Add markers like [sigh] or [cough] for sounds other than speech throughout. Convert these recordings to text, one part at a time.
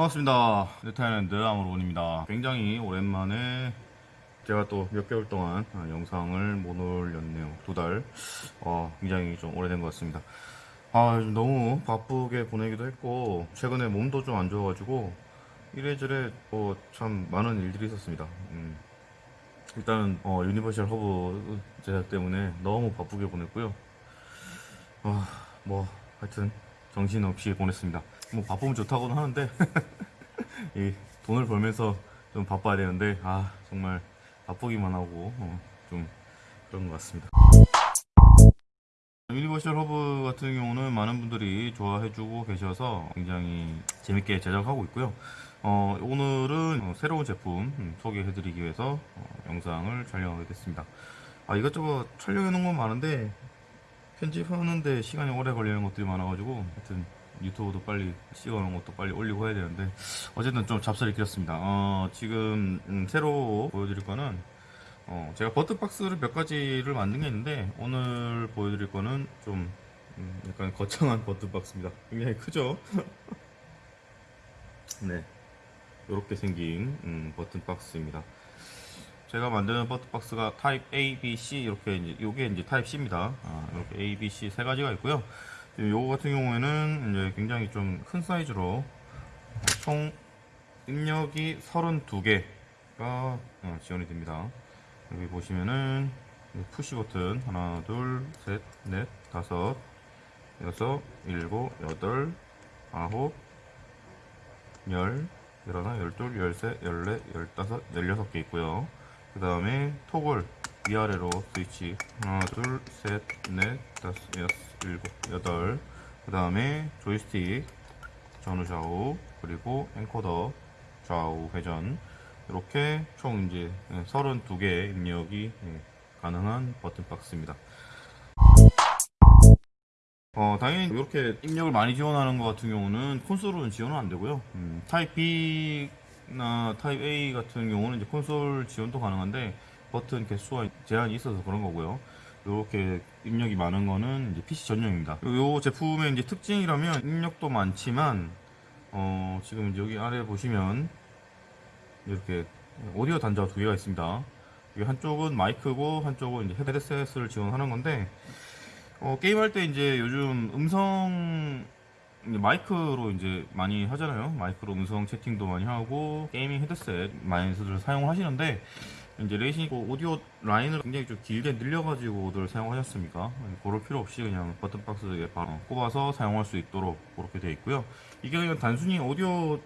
반갑습니다. 네타일랜드 아무로운입니다. 굉장히 오랜만에 제가 또 몇 개월 동안 아, 영상을 못 올렸네요. 두 달. 어, 굉장히 좀 오래된 것 같습니다. 아, 너무 바쁘게 보내기도 했고, 최근에 몸도 좀 안 좋아가지고, 이래저래 뭐 참 많은 일들이 있었습니다. 음. 일단은, 어, 유니버셜 허브 제작 때문에 너무 바쁘게 보냈고요. 아, 뭐, 하여튼, 정신없이 보냈습니다. 뭐, 바쁘면 좋다고는 하는데, [laughs] 이 돈을 벌면서 좀 바빠야 되는데, 아, 정말 바쁘기만 하고, 어, 좀 그런 것 같습니다. 유니버셜 허브 같은 경우는 많은 분들이 좋아해주고 계셔서 굉장히 재밌게 제작하고 있고요. 어, 오늘은 어, 새로운 제품 음, 소개해드리기 위해서 어, 영상을 촬영하게 됐습니다. 아, 이것저것 촬영해 놓은 건 많은데 편집하는데 시간이 오래 걸리는 것들이 많아가지고 하여튼 유튜브도 빨리 찍어놓은 것도 빨리 올리고 해야 되는데 어쨌든 좀 잡설이 길었습니다. 어, 지금 음, 새로 보여드릴 거는 어, 제가 버튼박스를 몇 가지를 만든 게 있는데 오늘 보여드릴 거는 좀 음, 약간 거창한 버튼박스입니다. 굉장히 크죠? [laughs] 네, 이렇게 생긴 음, 버튼박스입니다. 제가 만드는 버튼박스가 타입 A, B, C 이렇게 이제 요게 이제 타입 C입니다. 아, 이렇게 A, B, C 세 가지가 있고요. 요거 같은 경우에는 이제 굉장히 좀 큰 사이즈로 총 입력이 32개가 어, 지원이 됩니다. 여기 보시면은 푸시 버튼 하나 둘 셋 넷 다섯 여섯 일곱 여덟 아홉 열 열하나 열둘 열셋 열넷 열다섯 열여섯 개 있고요 그 다음에 토글 위아래로 스위치 하나 둘 셋 넷 다섯 여섯 일곱 여덟 그 다음에 조이스틱 전후 좌우 그리고 엔코더 좌우 회전 이렇게 총 이제 32개의 입력이 예, 가능한 버튼 박스입니다. 어, 당연히 이렇게 입력을 많이 지원하는 것 같은 경우는 콘솔은 지원은 안 되고요. 음, 타입 B 나 타입 A 같은 경우는 이제 콘솔 지원도 가능한데 버튼 개수가 제한이 있어서 그런 거고요. 이렇게 입력이 많은 거는 이제 PC 전용입니다. 이 제품의 이제 특징이라면 입력도 많지만 어, 지금 여기 아래 보시면 이렇게 오디오 단자가 두 개가 있습니다. 한쪽은 마이크고 한쪽은 이제 헤드셋을 지원하는 건데 어, 게임할 때 이제 요즘 음성 마이크로 이제 많이 하잖아요. 마이크로 음성 채팅도 많이 하고 게이밍 헤드셋 많이들 사용하시는데 이제 레이싱 오디오 라인을 굉장히 좀 길게 늘려가지고들 사용하셨습니까? 그럴 필요 없이 그냥 버튼박스에 바로 꼽아서 사용할 수 있도록 그렇게 되어 있고요. 이게 그냥 단순히 오디오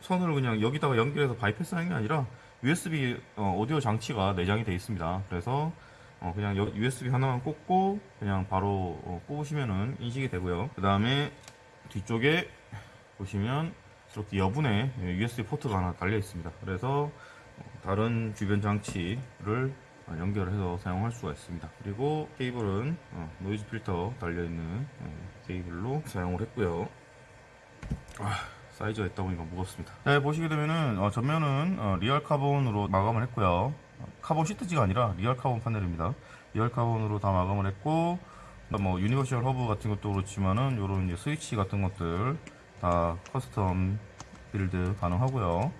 선을 그냥 여기다가 연결해서 바이패스 하는 게 아니라 USB 어, 오디오 장치가 내장이 되어 있습니다. 그래서 어, 그냥 USB 하나만 꽂고 그냥 바로 어, 꼽으시면은 인식이 되고요. 그 다음에 뒤쪽에 보시면 이렇게 여분의 USB 포트가 하나 달려 있습니다. 그래서 어, 다른 주변 장치를 연결해서 사용할 수가 있습니다. 그리고 케이블은 어, 노이즈 필터 달려 있는 어, 케이블로 사용을 했고요. 아, 사이즈가 있다 보니까 무겁습니다. 네, 보시게 되면은 어, 전면은 어, real 카본으로 마감을 했고요. 어, 카본 시트지가 아니라 real 카본 패널입니다. real 카본으로 다 마감을 했고 뭐 universal hub 같은 것도 그렇지만은 요런 이제 스위치 같은 것들 다 custom build 가능하고요.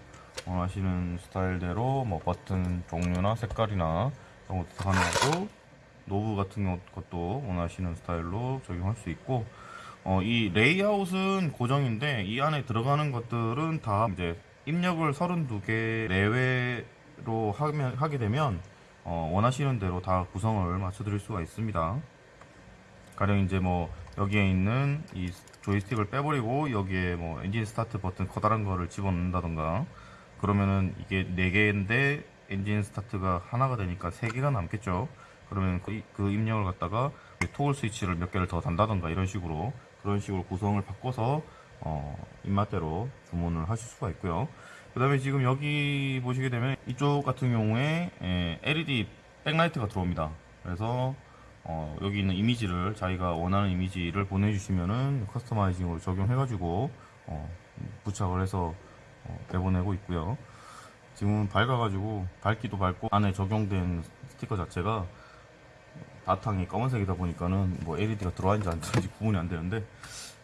원하시는 스타일대로 뭐 버튼 종류나 색깔이나 그런 것도 다 가능하고 knob 같은 것도 원하시는 스타일로 적용할 수 있고 어, 이 레이아웃은 고정인데 이 안에 들어가는 것들은 다 이제 입력을 32개 내외로 하면, 하게 되면 어, 원하시는 대로 다 구성을 맞춰 드릴 수가 있습니다. 가령 이제 뭐 여기에 있는 이 조이스틱을 빼버리고 여기에 뭐 엔진 스타트 버튼 커다란 거를 집어넣는다던가 그러면은 이게 4개인데 엔진 스타트가 하나가 되니까 3개가 남겠죠. 그러면 그, 그 입력을 갖다가 토글 스위치를 몇 개를 더 단다던가 이런 식으로 그런 식으로 구성을 바꿔서 어, 입맛대로 주문을 하실 수가 있고요. 그 다음에 지금 여기 보시게 되면 이쪽 같은 경우에 에, LED 백라이트가 들어옵니다. 그래서 어, 여기 있는 이미지를 자기가 원하는 이미지를 보내주시면은 커스터마이징으로 적용해가지고 어, 부착을 해서 어, 내보내고 있고요. 지금은 밝아가지고 밝기도 밝고 안에 적용된 스티커 자체가 바탕이 검은색이다 보니까는 뭐 LED가 들어와 있는지 안 들어있는지 구분이 안 되는데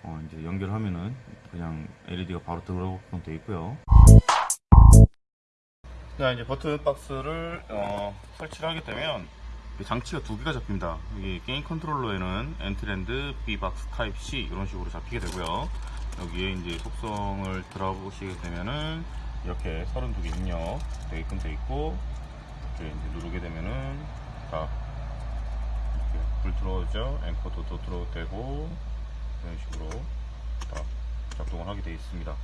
어, 이제 연결하면은 그냥 LED가 바로 들어오게끔 되어 있고요. 자 이제 버튼 박스를 어, 설치를 하게 되면 이 장치가 두 개가 잡힙니다. 여기 게임 컨트롤러에는 엔트랜드, B박스 타입 C 이런 식으로 잡히게 되고요. 여기에 이제 속성을 들어보시게 되면은 이렇게 32개 입력 되게끔 돼 있고 이렇게 이제 누르게 되면은 다 이렇게 불 들어오죠. encoder도 또 들어도 되고 이런 식으로 다 작동을 하게 되어 있습니다.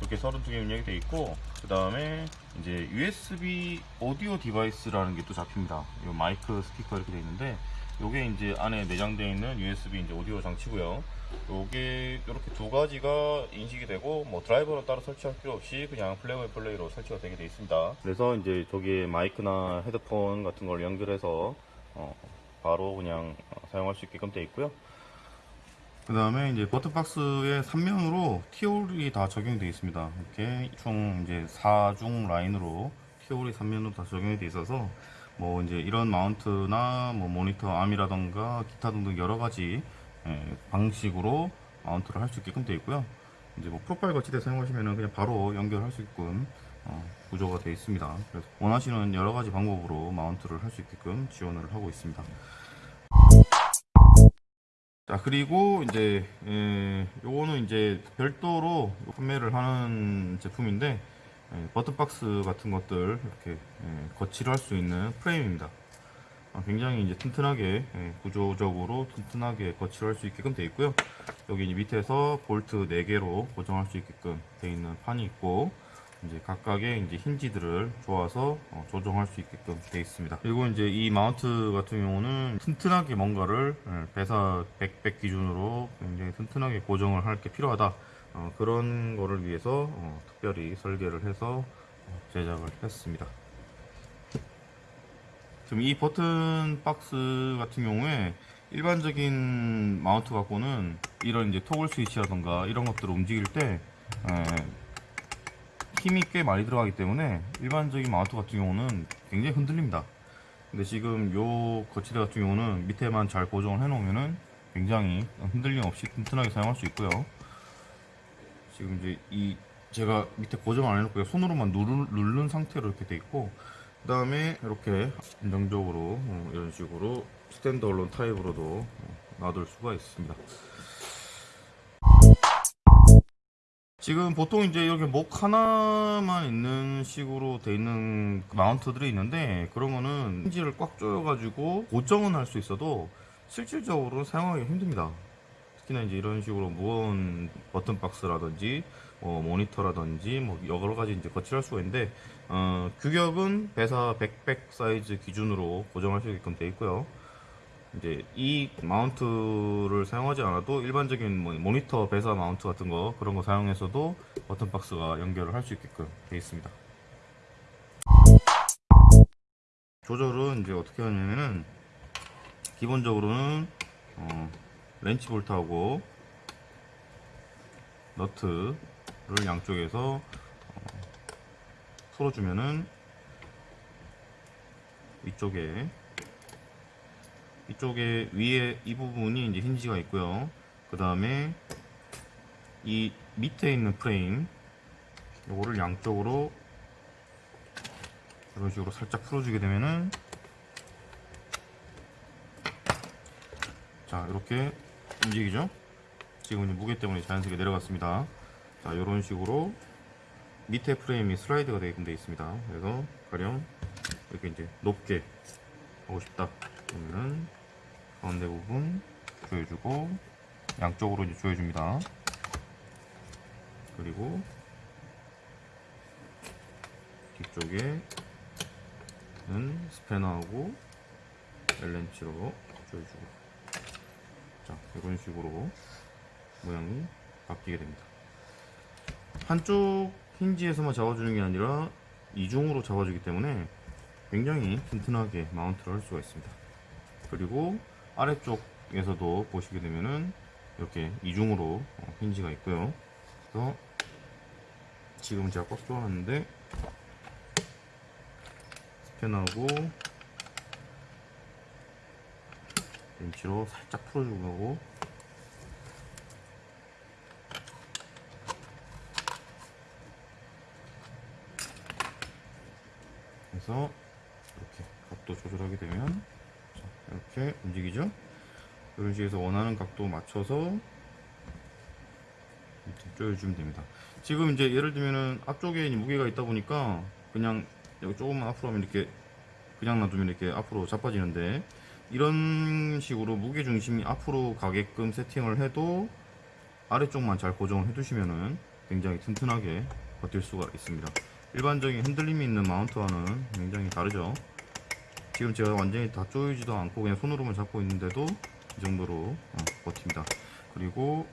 이렇게 32개 입력이 되어 있고 그 다음에 이제 USB audio device라는 게 또 잡힙니다. 이 마이크 스피커 이렇게 되어 있는데 요게 이제 안에 내장되어 있는 USB 이제 오디오 장치고요. 요게 이렇게 두 가지가 인식이 되고 뭐 드라이버는 따로 설치할 필요 없이 그냥 plug play로 설치가 되게 되어 있습니다. 그래서 이제 저기에 마이크나 헤드폰 같은 걸 연결해서 어, 바로 그냥 어, 사용할 수 있게끔 되어 있고요. 그 다음에 이제 버튼박스의 3면으로 티올이 다 적용되어 있습니다. 이렇게 총 이제 4중 라인으로 티올이 3면으로 다 적용이 되어 있어서 뭐 이제 이런 마운트나 뭐 모니터 암이라던가 기타 등등 여러 가지 예, 방식으로 마운트를 할 수 있게끔 되어 있고요. 이제 뭐 프로파일 거치대 사용하시면은 그냥 바로 연결할 수 있게끔 어, 구조가 되어 있습니다. 그래서 원하시는 여러 가지 방법으로 마운트를 할 수 있게끔 지원을 하고 있습니다. 자 그리고 이제 에, 요거는 이제 별도로 판매를 하는 제품인데 에, 버튼박스 같은 것들 이렇게 에, 거치를 할 수 있는 프레임입니다. 아, 굉장히 이제 튼튼하게 에, 구조적으로 튼튼하게 거치를 할 수 있게끔 되어 있고요. 여기 밑에서 볼트 4개로 고정할 수 있게끔 되어 있는 판이 있고 이제 각각의 이제 힌지들을 조아서 어, 조정할 수 있게끔 되어 있습니다. 그리고 이제 이 마운트 같은 경우는 튼튼하게 뭔가를 예, 배사 100, 100 기준으로 굉장히 튼튼하게 고정을 할 게 필요하다. 어, 그런 거를 위해서 어, 특별히 설계를 해서 어, 제작을 했습니다. 지금 이 버튼 박스 같은 경우에 일반적인 마운트 갖고는 이런 이제 토글 스위치라던가 이런 것들을 움직일 때 에, 힘이 꽤 많이 들어가기 때문에 일반적인 마운트 같은 경우는 굉장히 흔들립니다. 근데 지금 요 거치대 같은 경우는 밑에만 잘 고정을 해 놓으면은 굉장히 흔들림 없이 튼튼하게 사용할 수 있고요. 지금 이제 이 제가 밑에 고정 안 해놓고 손으로만 누르, 누른 상태로 이렇게 돼 있고 그 다음에 이렇게 안정적으로 어, 이런 식으로 스탠드 얼론 타입으로도 어, 놔둘 수가 있습니다. 지금 보통 이제 이렇게 목 하나만 있는 식으로 돼 있는 mount들이 있는데 그런 거는 hinge를 꽉 조여 가지고 고정은 할 수 있어도 실질적으로 사용하기 힘듭니다. 특히나 이제 이런 식으로 무거운 버튼 박스라든지 뭐 모니터라든지 뭐 여러 가지 이제 거치할 수가 있는데 어, 규격은 VESA 100백 사이즈 기준으로 고정할 수 있게끔 되어 있고요. 이제 이 mount를 사용하지 않아도 일반적인 뭐 모니터 VESA mount 같은 거 그런 거 사용해서도 버튼 박스가 연결을 할 수 있게끔 되어 있습니다. 조절은 이제 어떻게 하냐면은 기본적으로는 어, 렌치 볼트하고 너트를 양쪽에서 어, 풀어주면은 이쪽에 이쪽에 위에 이 부분이 이제 힌지가 있고요. 그 다음에 이 밑에 있는 프레임 요거를 양쪽으로 이런 식으로 살짝 풀어주게 되면은 자 이렇게 움직이죠. 지금 이제 무게 때문에 자연스럽게 내려갔습니다. 자 이런 식으로 밑에 프레임이 슬라이드가 되게 돼 있습니다. 그래서 가령 이렇게 이제 높게 하고 싶다. 그러면은 가운데 부분 조여주고 양쪽으로 이제 조여줍니다. 그리고 뒤쪽에는 스패너하고 엘렌치로 조여주고 자 이런 식으로 모양이 바뀌게 됩니다. 한쪽 힌지에서만 잡아주는 게 아니라 이중으로 잡아주기 때문에 굉장히 튼튼하게 마운트를 할 수가 있습니다. 그리고 아래쪽에서도 보시게 되면은 이렇게 이중으로 어, 힌지가 있고요. 그래서 지금 제가 꽉 조아놨는데 스캔하고 렌치로 살짝 풀어주고 하고. 해서 이렇게 각도 조절하게 되면 이렇게 움직이죠 이런 해서 원하는 각도 맞춰서 조여주면 됩니다 지금 이제 예를 들면은 앞쪽에 이 무게가 있다 보니까 그냥 여기 조금만 앞으로 하면 이렇게 그냥 놔두면 이렇게 앞으로 자빠지는데 이런 식으로 무게 중심이 앞으로 가게끔 세팅을 해도 아래쪽만 잘 고정을 해두시면은 굉장히 튼튼하게 버틸 수가 있습니다. 일반적인 흔들림이 있는 마운트와는 굉장히 다르죠. 지금 제가 완전히 다 조이지도 않고 그냥 손으로만 잡고 있는데도 이 정도로 어, 버팁니다. 그리고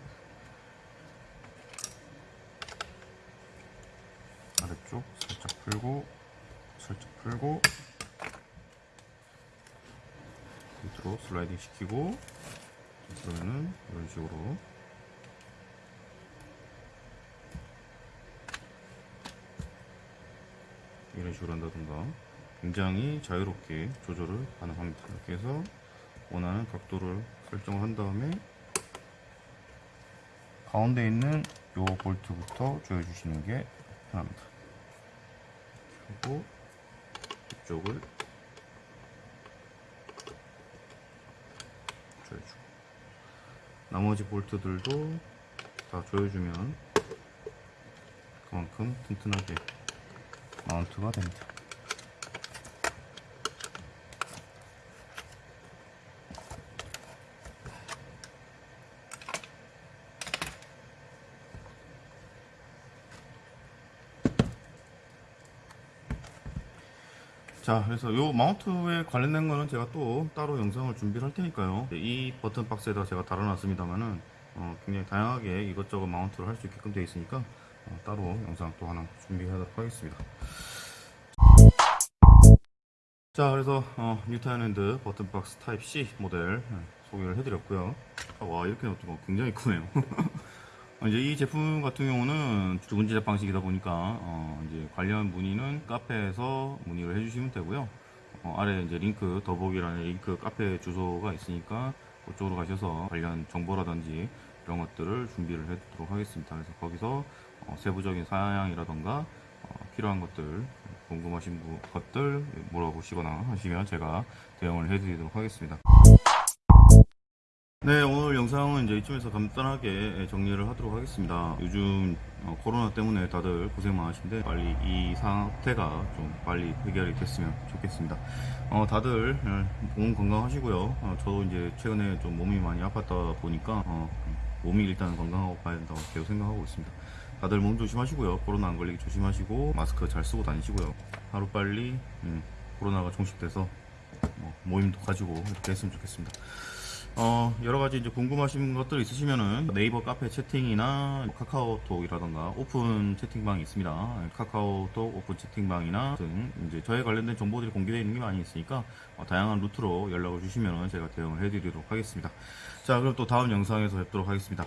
아래쪽 살짝 풀고 살짝 풀고 밑으로 슬라이딩 시키고 그러면은 이런 식으로 이런 식으로 한다든가 굉장히 자유롭게 조절을 가능합니다 이렇게 해서 원하는 각도를 설정을 한 다음에 가운데 있는 요 볼트부터 조여주시는 게 편합니다 그리고 이쪽을 조여주고 나머지 볼트들도 다 조여주면 그만큼 튼튼하게 마운트가 됩니다. 자 그래서 요 mount에 관련된 거는 제가 또 따로 영상을 준비를 할 테니까요. 이 버튼 박스에다 제가 달아놨습니다만은 어, 굉장히 다양하게 이것저것 mount를 할 수 있게끔 되어 있으니까 어, 따로 영상 또 하나 준비하도록 하겠습니다. 자 그래서 어, 뉴타일랜드 버튼 박스 타입 C 모델 네, 소개를 해드렸고요. 아, 와 이렇게 놓고 굉장히 크네요. 어, [laughs] 이제 이 제품 같은 경우는 주문 제작 방식이다 보니까 어, 이제 관련 문의는 카페에서 문의를 해주시면 되고요. 어, 아래 이제 링크 더보기라는 링크 카페 주소가 있으니까 그쪽으로 가셔서 관련 정보라든지 이런 것들을 준비를 해두도록 하겠습니다. 그래서 거기서 어, 세부적인 사양이라던가 어, 필요한 것들 궁금하신 부- 것들 물어보시거나 하시면 제가 대응을 해드리도록 하겠습니다. 네, 오늘 영상은 이제 이쯤에서 간단하게 정리를 하도록 하겠습니다. 요즘 어, 코로나 때문에 다들 고생 많으신데 빨리 이 상태가 좀 빨리 해결이 됐으면 좋겠습니다. 어, 다들 어, 몸 건강하시고요. 어, 저도 이제 최근에 좀 몸이 많이 아팠다 보니까 어, 몸이 일단 건강하고 가야 된다고 계속 생각하고 있습니다. 다들 몸 조심하시고요. 코로나 안 걸리게 조심하시고 마스크 잘 쓰고 다니시고요. 하루 빨리 음, 코로나가 종식돼서 뭐, 모임도 가지고 이렇게 했으면 좋겠습니다. 어, 여러 가지 이제 궁금하신 것들 있으시면은 네이버 카페 채팅이나 카카오톡이라던가 오픈 채팅방이 있습니다. 카카오톡 오픈 채팅방이나 등 이제 저에 관련된 정보들이 공개되어 있는 게 많이 있으니까 어, 다양한 루트로 연락을 주시면 제가 대응을 해드리도록 하겠습니다. 자, 그럼 또 다음 영상에서 뵙도록 하겠습니다.